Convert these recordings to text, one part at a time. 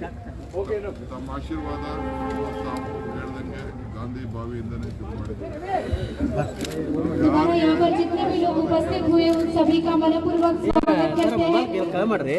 ತಮ್ಮ ಆಶೀರ್ವಾದ ತಾವು ಗಾಂಧಿ ಬಾವಿಯಿಂದನೇ ಶುರು ಮಾಡಿದ್ದಾರೆ ಮಾಡ್ರಿ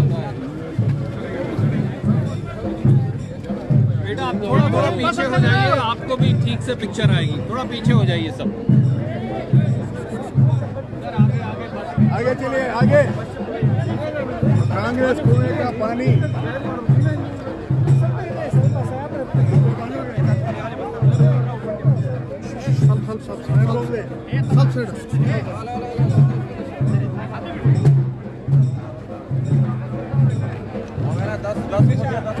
थोड़ा थोड़ा पीछे हो जाइए आपको भी ठीक से पिक्चर आएगी थोड़ा पीछे हो जाइए सब आगे चलिए आगे कांग्रेस कुएं का पानी दस दस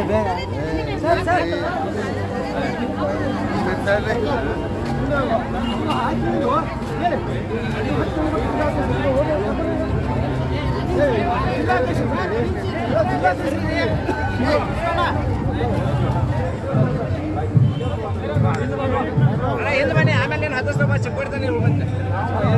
ఎందుకని ఆమె నేను అదృష్టం వచ్చి కొడతాను